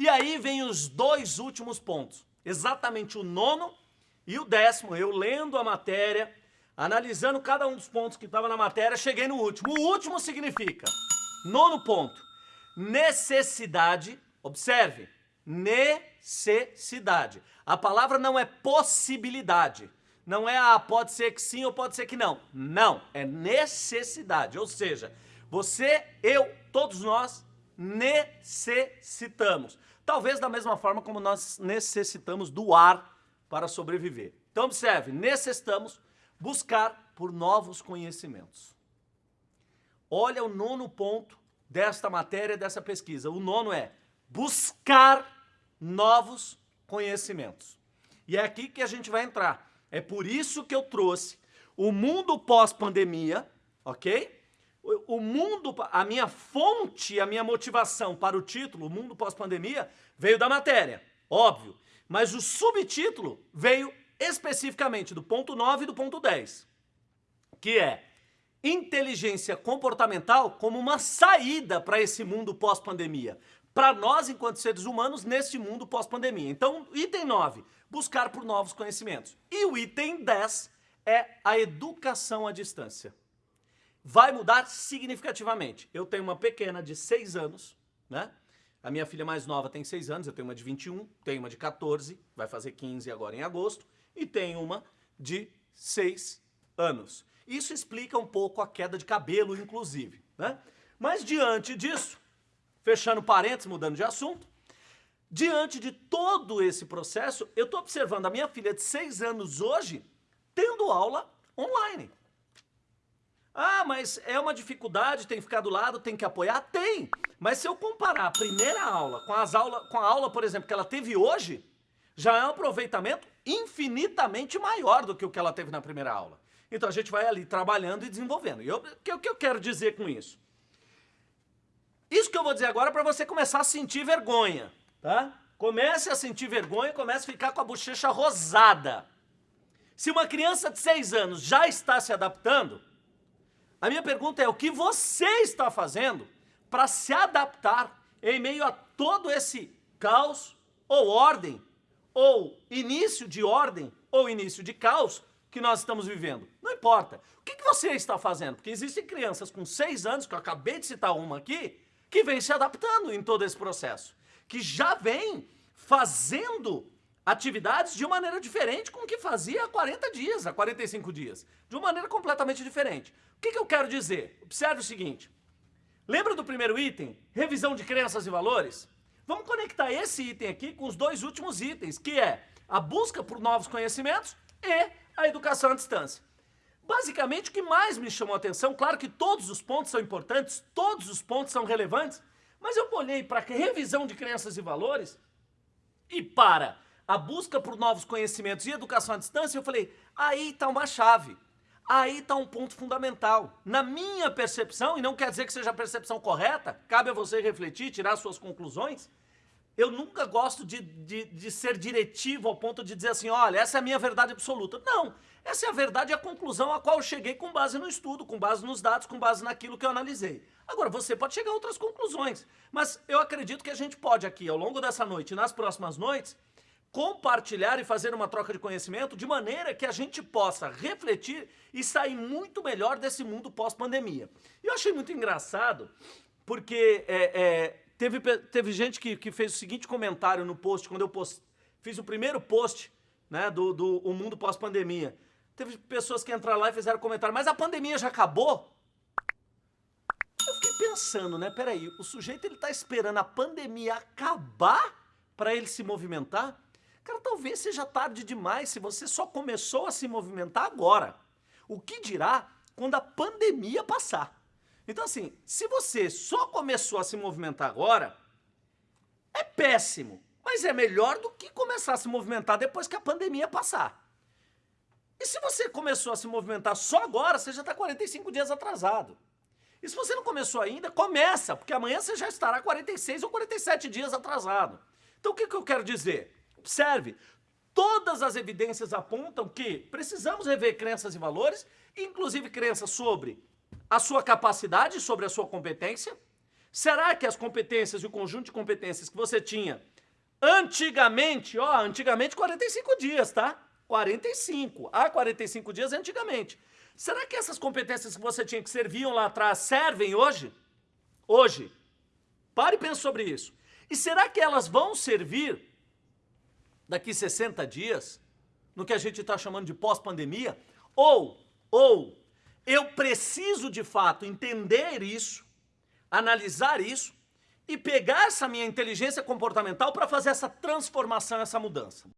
E aí vem os dois últimos pontos, exatamente o nono e o décimo. Eu lendo a matéria, analisando cada um dos pontos que estava na matéria, cheguei no último. O último significa, nono ponto, necessidade, observe, necessidade. A palavra não é possibilidade. Não é, ah, pode ser que sim ou pode ser que não. Não, é necessidade. Ou seja, você, eu, todos nós necessitamos. Talvez da mesma forma como nós necessitamos do ar para sobreviver. Então observe, necessitamos buscar por novos conhecimentos. Olha o nono ponto desta matéria, dessa pesquisa. O nono é buscar novos conhecimentos. E é aqui que a gente vai entrar. É por isso que eu trouxe o mundo pós-pandemia, ok? O mundo, a minha fonte, a minha motivação para o título, o mundo pós-pandemia, veio da matéria, óbvio. Mas o subtítulo veio especificamente do ponto 9 e do ponto 10, que é inteligência comportamental como uma saída para esse mundo pós-pandemia para nós, enquanto seres humanos, neste mundo pós-pandemia. Então, item 9, buscar por novos conhecimentos. E o item 10 é a educação à distância. Vai mudar significativamente. Eu tenho uma pequena de 6 anos, né? A minha filha mais nova tem 6 anos, eu tenho uma de 21, tenho uma de 14, vai fazer 15 agora em agosto, e tenho uma de 6 anos. Isso explica um pouco a queda de cabelo, inclusive, né? Mas diante disso, fechando parênteses, mudando de assunto, diante de todo esse processo, eu estou observando a minha filha de 6 anos hoje tendo aula online. Ah, mas é uma dificuldade, tem que ficar do lado, tem que apoiar? Tem! Mas se eu comparar a primeira aula com, as aula, com a aula, por exemplo, que ela teve hoje, já é um aproveitamento infinitamente maior do que o que ela teve na primeira aula. Então a gente vai ali trabalhando e desenvolvendo. E o que, que eu quero dizer com isso? Isso que eu vou dizer agora é para você começar a sentir vergonha, tá? Comece a sentir vergonha, comece a ficar com a bochecha rosada. Se uma criança de 6 anos já está se adaptando, a minha pergunta é o que você está fazendo para se adaptar em meio a todo esse caos ou ordem, ou início de ordem, ou início de caos que nós estamos vivendo. Não importa. O que, você está fazendo? Porque existem crianças com 6 anos, que eu acabei de citar uma aqui, que vem se adaptando em todo esse processo, que já vem fazendo atividades de maneira diferente com o que fazia há 40 dias, há 45 dias, de uma maneira completamente diferente. O que, que eu quero dizer? Observe o seguinte, lembra do primeiro item, revisão de crenças e valores? Vamos conectar esse item aqui com os dois últimos itens, que é a busca por novos conhecimentos e a educação à distância. Basicamente, o que mais me chamou a atenção, claro que todos os pontos são importantes, todos os pontos são relevantes, mas eu olhei para a revisão de crenças e valores e para a busca por novos conhecimentos e educação à distância, eu falei, aí está uma chave, aí está um ponto fundamental. Na minha percepção, e não quer dizer que seja a percepção correta, cabe a você refletir, tirar suas conclusões, eu nunca gosto de, de, de, ser diretivo ao ponto de dizer assim, olha, essa é a minha verdade absoluta. Não, essa é a verdade e a conclusão a qual eu cheguei com base no estudo, com base nos dados, com base naquilo que eu analisei. Agora, você pode chegar a outras conclusões, mas eu acredito que a gente pode aqui, ao longo dessa noite e nas próximas noites, compartilhar e fazer uma troca de conhecimento de maneira que a gente possa refletir e sair muito melhor desse mundo pós-pandemia. E eu achei muito engraçado, porque é, é, Teve, teve gente que, que fez o seguinte comentário no post, quando eu post, fiz o primeiro post né, do, do o Mundo Pós-Pandemia. Teve pessoas que entraram lá e fizeram comentário, mas a pandemia já acabou? Eu fiquei pensando, né, peraí, o sujeito ele tá esperando a pandemia acabar para ele se movimentar? Cara, talvez seja tarde demais se você só começou a se movimentar agora. O que dirá quando a pandemia passar? Então assim, se você só começou a se movimentar agora, é péssimo, mas é melhor do que começar a se movimentar depois que a pandemia passar. E se você começou a se movimentar só agora, você já está 45 dias atrasado. E se você não começou ainda, começa, porque amanhã você já estará 46 ou 47 dias atrasado. Então o que, que eu quero dizer? Observe, todas as evidências apontam que precisamos rever crenças e valores, inclusive crenças sobre a sua capacidade, sobre a sua competência, Será que as competências e o conjunto de competências que você tinha antigamente, ó, antigamente 45 dias, tá? 45. Há 45 dias antigamente. Será que essas competências que você tinha que serviam lá atrás servem hoje? Hoje. Pare e pense sobre isso. E será que elas vão servir daqui 60 dias, no que a gente está chamando de pós-pandemia? Ou, ou, eu preciso de fato entender isso, analisar isso e pegar essa minha inteligência comportamental para fazer essa transformação, essa mudança.